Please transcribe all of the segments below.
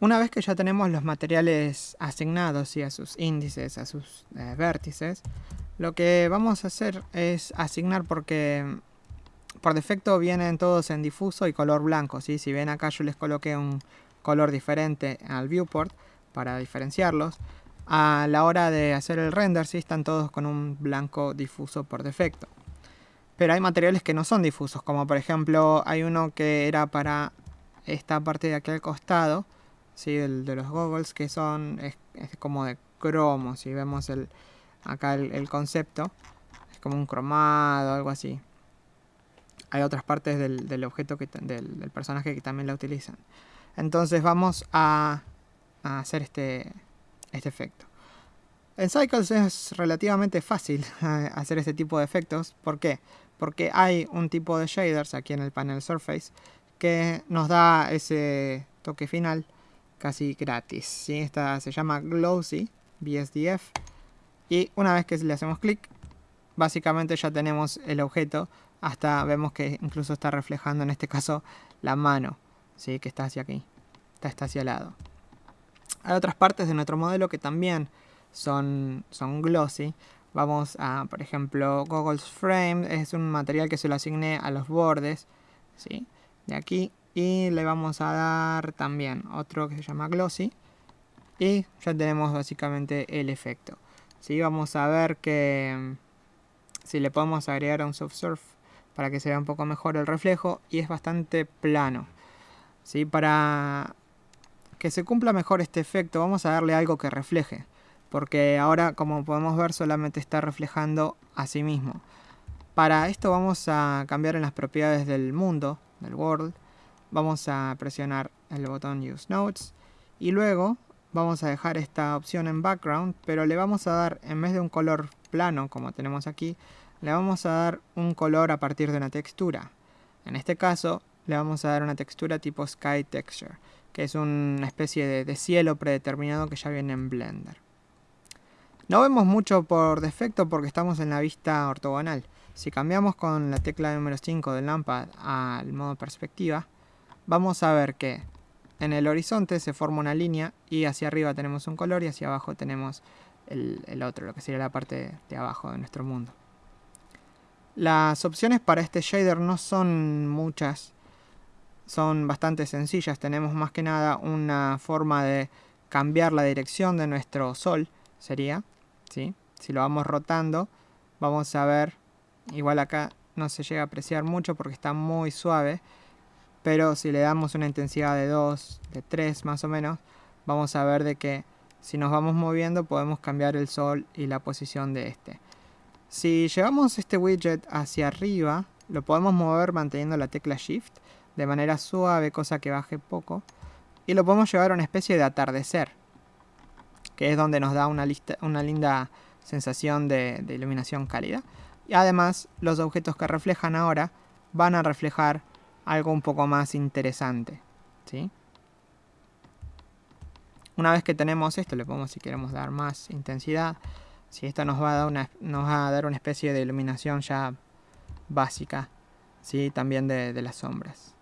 Una vez que ya tenemos los materiales asignados y a sus índices, a sus eh, vértices, lo que vamos a hacer es asignar porque por defecto vienen todos en difuso y color blanco. ¿sí? Si ven acá yo les coloqué un color diferente al viewport para diferenciarlos. A la hora de hacer el render sí están todos con un blanco difuso por defecto. Pero hay materiales que no son difusos, como por ejemplo hay uno que era para esta parte de aquí al costado, ¿sí? de los goggles, que son es, como de cromo, si vemos el, acá el, concepto, es como un cromado, algo así. Hay otras partes del, objeto, que, del, del, personaje que también la utilizan. Entonces vamos a, a hacer este, este efecto. En Cycles es relativamente fácil hacer este tipo de efectos. ¿Por qué? Porque hay un tipo de shaders aquí en el panel Surface que nos da ese toque final casi gratis. ¿sí? Esta se llama Glossy BSDF y una vez que le hacemos clic básicamente ya tenemos el objeto hasta vemos que incluso está reflejando en este caso la mano ¿sí? que está hacia aquí está, hacia el lado hay otras partes de nuestro modelo que también son, son glossy vamos a por ejemplo Goggles Frame es un material que se lo asigne a los bordes ¿sí? de aquí y le vamos a dar también otro que se llama glossy y ya tenemos básicamente el efecto ¿sí? vamos a ver que mm, si le podemos agregar un soft surf para que se vea un poco mejor el reflejo y es bastante plano ¿sí? para que se cumpla mejor este efecto vamos a darle algo que refleje porque ahora como podemos ver solamente está reflejando a sí mismo para esto vamos a cambiar en las propiedades del mundo del world vamos a presionar el botón use notes y luego vamos a dejar esta opción en background pero le vamos a dar en vez de un color plano como tenemos aquí le vamos a dar un color a partir de una textura. En este caso le vamos a dar una textura tipo sky texture que es una especie de, cielo predeterminado que ya viene en blender. No vemos mucho por defecto porque estamos en la vista ortogonal. Si cambiamos con la tecla número 5 del lámpara al modo perspectiva vamos a ver que en el horizonte se forma una línea y hacia arriba tenemos un color y hacia abajo tenemos el, otro, lo que sería la parte de abajo de nuestro mundo. Las opciones para este shader no son muchas, son bastante sencillas. Tenemos más que nada una forma de cambiar la dirección de nuestro sol, sería, ¿sí? Si lo vamos rotando, vamos a ver, igual acá no se llega a apreciar mucho porque está muy suave, pero si le damos una intensidad de 2, de 3 más o menos, vamos a ver de que si nos vamos moviendo podemos cambiar el sol y la posición de este. Si llevamos este widget hacia arriba, lo podemos mover manteniendo la tecla Shift de manera suave, cosa que baje poco. Y lo podemos llevar a una especie de atardecer, que es donde nos da una, una linda sensación de, de iluminación cálida. Y además, los objetos que reflejan ahora van a reflejar algo un poco más interesante. ¿sí? Una vez que tenemos esto, le podemos si queremos dar más intensidad. Si esto nos va a dar una, nos va a dar una especie de iluminación ya básica. ¿sí? También de, las sombras.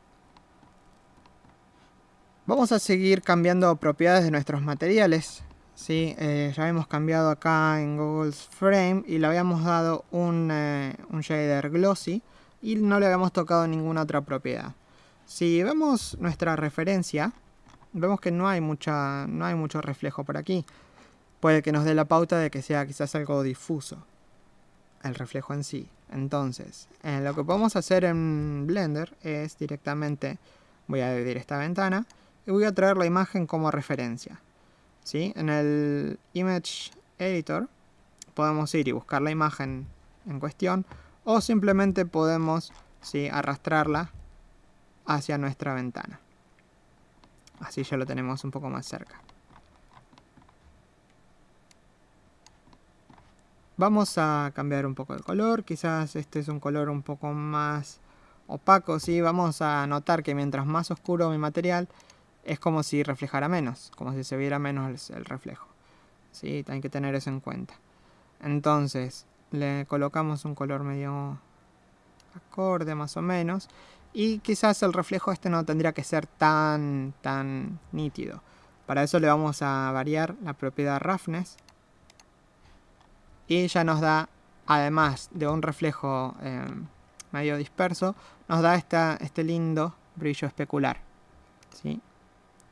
Vamos a seguir cambiando propiedades de nuestros materiales. ¿sí? Eh, ya hemos cambiado acá en Google's Frame y le habíamos dado un, eh, un shader glossy y no le habíamos tocado ninguna otra propiedad. Si vemos nuestra referencia, vemos que no hay, mucha, no hay mucho reflejo por aquí. Puede que nos dé la pauta de que sea quizás algo difuso, el reflejo en sí. Entonces, eh, lo que podemos hacer en Blender es directamente, voy a dividir esta ventana y voy a traer la imagen como referencia. ¿Sí? En el Image Editor podemos ir y buscar la imagen en cuestión o simplemente podemos ¿sí? arrastrarla hacia nuestra ventana. Así ya lo tenemos un poco más cerca. Vamos a cambiar un poco el color, quizás este es un color un poco más opaco, ¿sí? Vamos a notar que mientras más oscuro mi material, es como si reflejara menos, como si se viera menos el reflejo. ¿Sí? Hay que tener eso en cuenta. Entonces, le colocamos un color medio acorde más o menos y quizás el reflejo este no tendría que ser tan tan nítido Para eso le vamos a variar la propiedad roughness. Y ya nos da, además de un reflejo eh, medio disperso, nos da esta, este lindo brillo especular. ¿sí?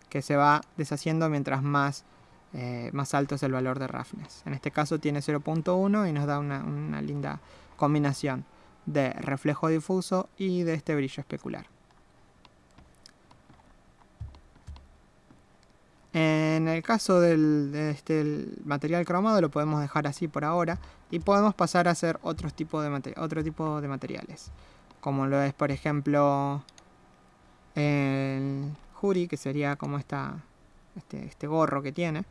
Que se va deshaciendo mientras más, eh, más alto es el valor de roughness. En este caso tiene 0.1 y nos da una, una linda combinación de reflejo difuso y de este brillo especular. En el caso del, de este, material cromado lo podemos dejar así por ahora y podemos pasar a hacer otro tipo de, otro tipo de materiales. Como lo es por ejemplo el Juri, que sería como esta, este, este gorro que tiene.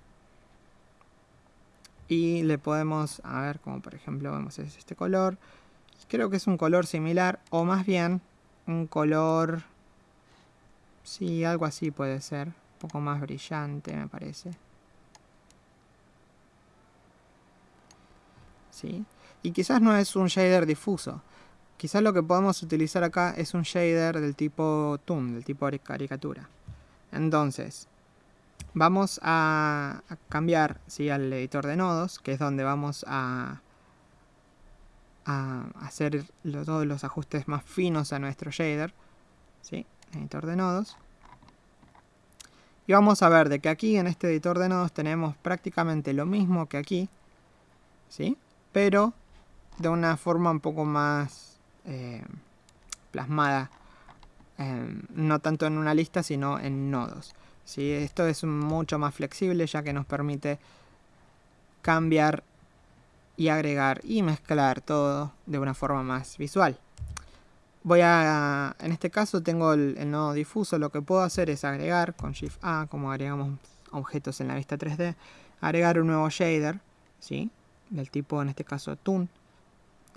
Y le podemos, a ver, como por ejemplo vemos es este color. Creo que es un color similar o más bien un color... Sí, algo así puede ser poco más brillante, me parece. ¿Sí? Y quizás no es un shader difuso. Quizás lo que podemos utilizar acá es un shader del tipo Toon, del tipo caricatura. Entonces, vamos a, cambiar al editor de nodos, que es donde vamos a, hacer todos los ajustes más finos a nuestro shader. Editor de nodos. Y vamos a ver de que aquí en este editor de nodos tenemos prácticamente lo mismo que aquí, ¿sí? Pero de una forma un poco más eh, plasmada, em, no tanto en una lista, sino en nodos. ¿Sí? Esto es mucho más flexible ya que nos permite cambiar y agregar y mezclar todo de una forma más visual. Voy a, en este caso tengo el, nodo difuso, lo que puedo hacer es agregar con Shift A, como agregamos objetos en la vista 3D, agregar un nuevo shader, ¿sí? del tipo en este caso Toon,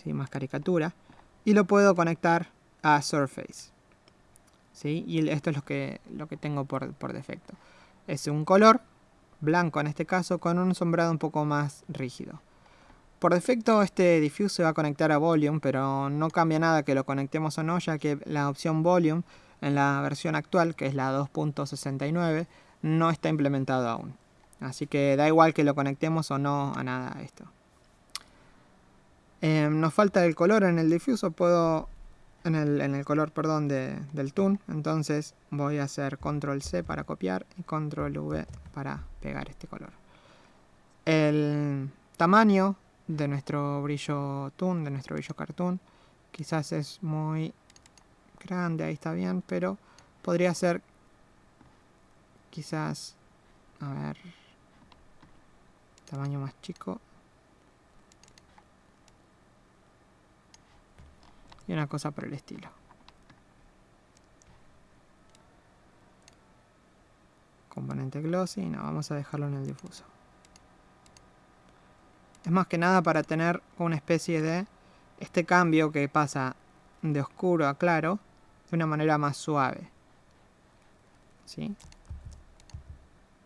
¿sí? más caricatura, y lo puedo conectar a Surface. ¿Sí? Y esto es lo que, lo que tengo por, por defecto. Es un color, blanco en este caso, con un sombreado un poco más rígido. Por defecto este diffuse se va a conectar a volume, pero no cambia nada que lo conectemos o no, ya que la opción volume en la versión actual, que es la 2.69, no está implementado aún. Así que da igual que lo conectemos o no a nada esto. Em, nos falta el color en el difuso, puedo en el, color perdón, del toon, entonces voy a hacer control C para copiar y control V para pegar este color. El tamaño de nuestro brillo toon, de nuestro brillo cartoon. Quizás es muy grande, ahí está bien, pero podría ser quizás, a ver, tamaño más chico. Y una cosa por el estilo. Componente glossy, no, vamos a dejarlo en el difuso. Es más que nada para tener una especie de este cambio que pasa de oscuro a claro de una manera más suave. ¿Sí?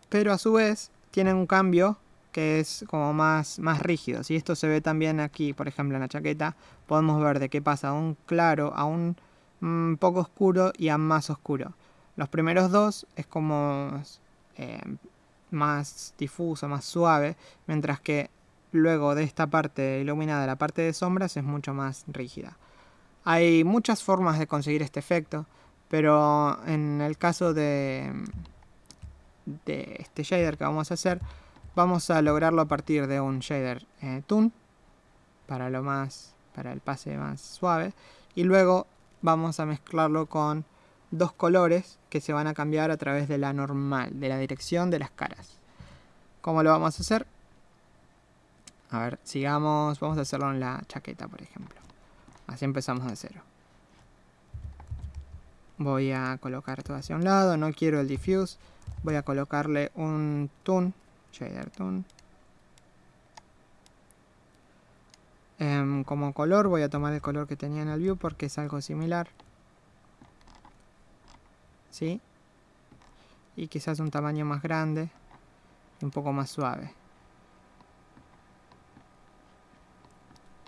Pero a su vez tiene un cambio que es como más, más rígido. Si esto se ve también aquí, por ejemplo en la chaqueta, podemos ver de qué pasa un claro a un mm, poco oscuro y a más oscuro. Los primeros dos es como eh, más difuso, más suave, mientras que luego de esta parte iluminada, la parte de sombras es mucho más rígida. Hay muchas formas de conseguir este efecto, pero en el caso de, de este shader que vamos a hacer, vamos a lograrlo a partir de un shader eh, Toon, para, lo más, para el pase más suave, y luego vamos a mezclarlo con dos colores que se van a cambiar a través de la normal, de la dirección de las caras. ¿Cómo lo vamos a hacer? A ver, sigamos, vamos a hacerlo en la chaqueta, por ejemplo. Así empezamos de cero. Voy a colocar todo hacia un lado, no quiero el diffuse. Voy a colocarle un toon, shader toon. Em, como color voy a tomar el color que tenía en el view porque es algo similar. ¿Sí? Y quizás un tamaño más grande y un poco más suave.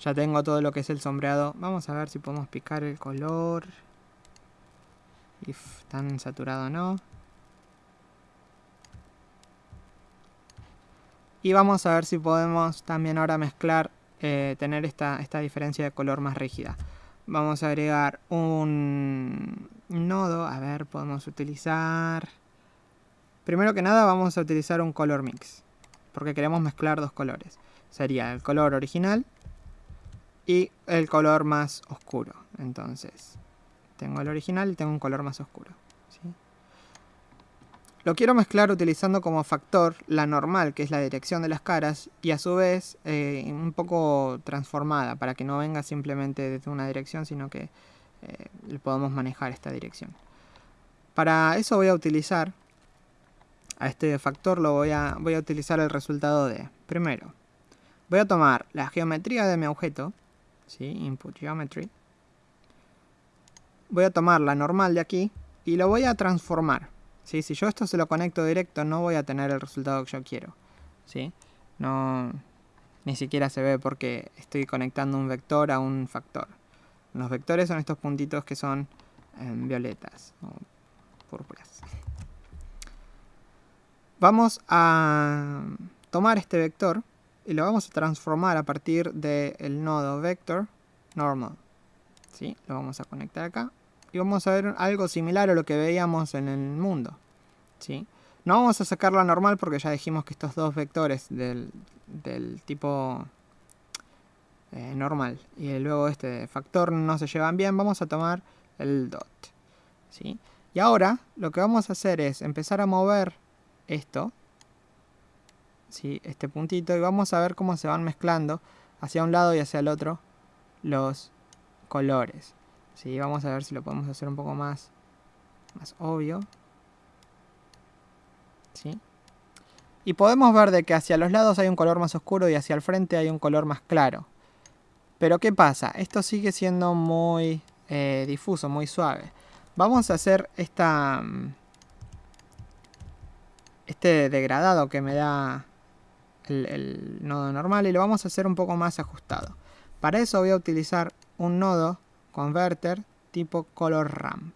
Ya tengo todo lo que es el sombreado. Vamos a ver si podemos picar el color. If tan saturado no. Y vamos a ver si podemos también ahora mezclar, eh, tener esta, esta diferencia de color más rígida. Vamos a agregar un nodo, a ver, podemos utilizar... Primero que nada vamos a utilizar un color mix, porque queremos mezclar dos colores. Sería el color original y el color más oscuro. Entonces, tengo el original y tengo un color más oscuro. Lo quiero mezclar utilizando como factor la normal, que es la dirección de las caras, y a su vez eh, un poco transformada, para que no venga simplemente desde una dirección, sino que eh, le podamos manejar esta dirección. Para eso voy a utilizar, a este factor lo voy a, voy a utilizar el resultado de, primero, voy a tomar la geometría de mi objeto, ¿sí? input geometry, voy a tomar la normal de aquí y lo voy a transformar. Si yo esto se lo conecto directo, no voy a tener el resultado que yo quiero. ¿sí? No, ni siquiera se ve porque estoy conectando un vector a un factor. Los vectores son estos puntitos que son em, violetas o púrpuras. Vamos a tomar este vector y lo vamos a transformar a partir del nodo vector normal. ¿Sí? Lo vamos a conectar acá y vamos a ver algo similar a lo que veíamos en el mundo. ¿sí? No vamos a sacar la normal porque ya dijimos que estos dos vectores del, tipo eh, normal y luego este factor no se llevan bien, vamos a tomar el dot. ¿sí? Y ahora lo que vamos a hacer es empezar a mover esto, ¿sí? este puntito, y vamos a ver cómo se van mezclando hacia un lado y hacia el otro los colores. ¿Sí? Vamos a ver si lo podemos hacer un poco más, más obvio. ¿sí? Y podemos ver de que hacia los lados hay un color más oscuro y hacia el frente hay un color más claro. Pero ¿qué pasa? Esto sigue siendo muy eh, difuso, muy suave. Vamos a hacer esta, mm, este degradado que me da el, el nodo normal y lo vamos a hacer un poco más ajustado. Para eso voy a utilizar un nodo converter tipo color ramp.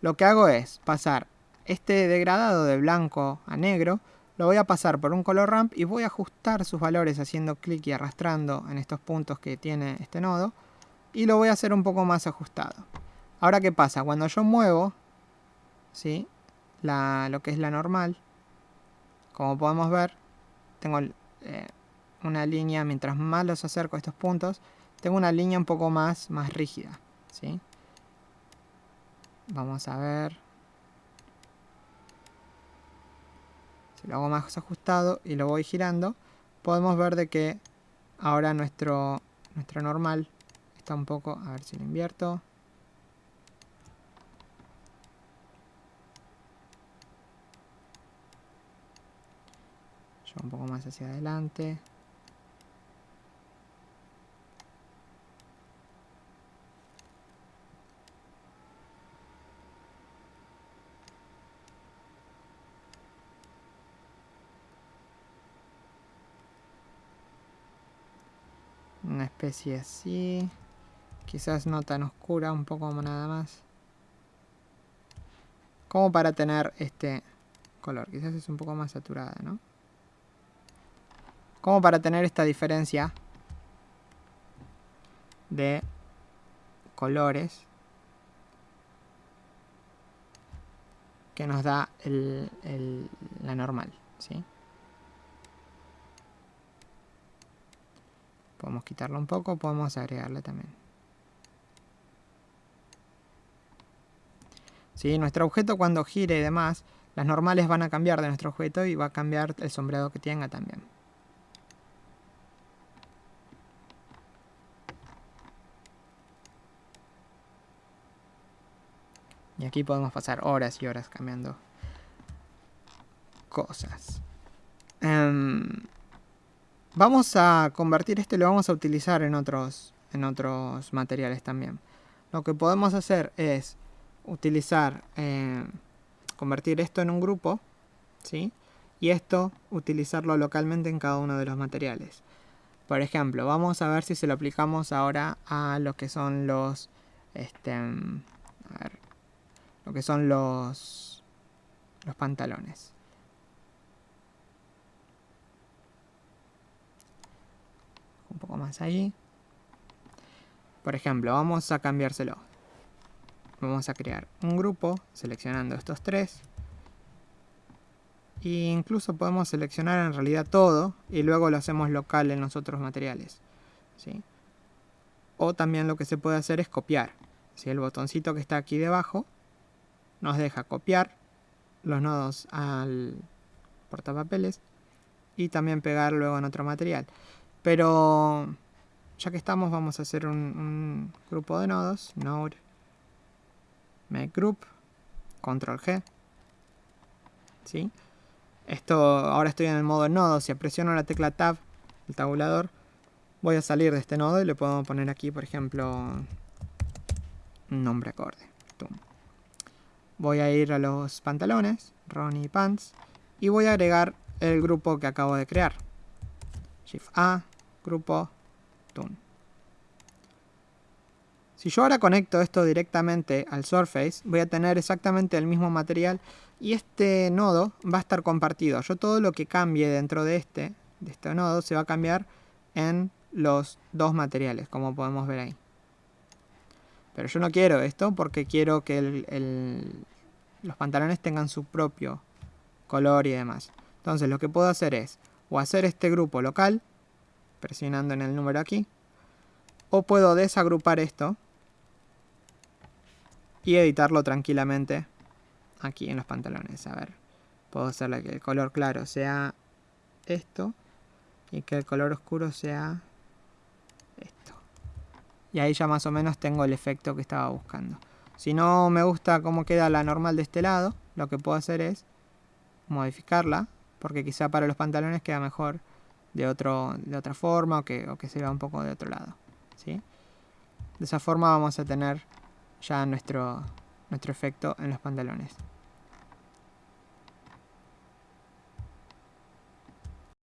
Lo que hago es pasar este degradado de blanco a negro, lo voy a pasar por un color ramp y voy a ajustar sus valores haciendo clic y arrastrando en estos puntos que tiene este nodo y lo voy a hacer un poco más ajustado. Ahora, ¿qué pasa? Cuando yo muevo ¿sí? La, lo que es la normal, como podemos ver, tengo eh, una línea, mientras más los acerco a estos puntos, tengo una línea un poco más, más rígida. ¿sí? Vamos a ver. Si lo hago más ajustado y lo voy girando, podemos ver de que ahora nuestro, nuestro normal está un poco... A ver si lo invierto. Yo un poco más hacia adelante. Una especie así quizás no tan oscura un poco nada más como para tener este color quizás es un poco más saturada ¿no? como para tener esta diferencia de colores que nos da el, la normal ¿sí? Podemos quitarlo un poco, podemos agregarle también. ¿Sí? Nuestro objeto cuando gire y demás, las normales van a cambiar de nuestro objeto y va a cambiar el sombreado que tenga también. Y aquí podemos pasar horas y horas cambiando cosas. Em, Vamos a convertir esto y lo vamos a utilizar en otros, en otros materiales también. Lo que podemos hacer es utilizar, eh, convertir esto en un grupo, ¿sí? Y esto utilizarlo localmente en cada uno de los materiales. Por ejemplo, vamos a ver si se lo aplicamos ahora a lo que son los, este, a ver, que son los, los pantalones. Un poco más ahí. Por ejemplo, vamos a cambiárselo. Vamos a crear un grupo seleccionando estos tres. E incluso podemos seleccionar en realidad todo y luego lo hacemos local en los otros materiales. ¿sí? O también lo que se puede hacer es copiar. Si el botoncito que está aquí debajo nos deja copiar los nodos al portapapeles y también pegar luego en otro material. Pero ya que estamos vamos a hacer un, grupo de nodos, node, make group, control G. ¿Sí? Esto, ahora estoy en el modo nodo, si presiono la tecla tab, el tabulador, voy a salir de este nodo y le podemos poner aquí, por ejemplo, nombre acorde. Voy a ir a los pantalones, Ronnie Pants, y voy a agregar el grupo que acabo de crear. Shift A, grupo, Tune. Si yo ahora conecto esto directamente al Surface, voy a tener exactamente el mismo material y este nodo va a estar compartido. Yo todo lo que cambie dentro de este, de este nodo se va a cambiar en los dos materiales, como podemos ver ahí. Pero yo no quiero esto porque quiero que los pantalones tengan su propio color y demás. Entonces lo que puedo hacer es o hacer este grupo local, presionando en el número aquí, o puedo desagrupar esto y editarlo tranquilamente aquí en los pantalones. A ver, puedo hacerle que el color claro sea esto y que el color oscuro sea esto. Y ahí ya más o menos tengo el efecto que estaba buscando. Si no me gusta cómo queda la normal de este lado, lo que puedo hacer es modificarla, porque quizá para los pantalones queda mejor de, otro, de otra forma o que, o que se vea un poco de otro lado. ¿sí? De esa forma vamos a tener ya nuestro, nuestro efecto en los pantalones.